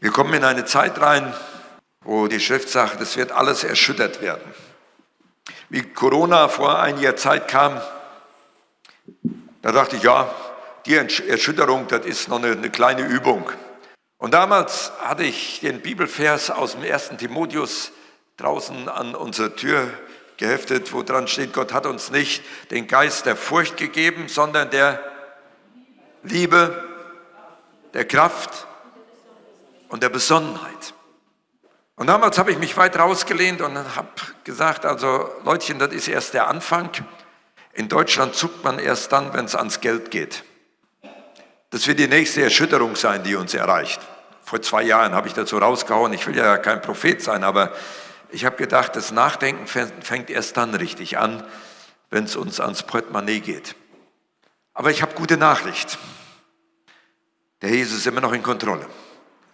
Wir kommen in eine Zeit rein, wo die Schrift sagt, es wird alles erschüttert werden. Wie Corona vor einiger Zeit kam, da dachte ich, ja, die Erschütterung, das ist noch eine, eine kleine Übung. Und damals hatte ich den Bibelvers aus dem ersten Timotheus draußen an unsere Tür geheftet, wo dran steht, Gott hat uns nicht den Geist der Furcht gegeben, sondern der Liebe, der Kraft und der Besonnenheit. Und damals habe ich mich weit rausgelehnt und habe gesagt, also Leutchen, das ist erst der Anfang. In Deutschland zuckt man erst dann, wenn es ans Geld geht. Das wird die nächste Erschütterung sein, die uns erreicht. Vor zwei Jahren habe ich dazu rausgehauen, ich will ja kein Prophet sein, aber ich habe gedacht, das Nachdenken fängt erst dann richtig an, wenn es uns ans Portemonnaie geht. Aber ich habe gute Nachricht. Der Jesus ist immer noch in Kontrolle.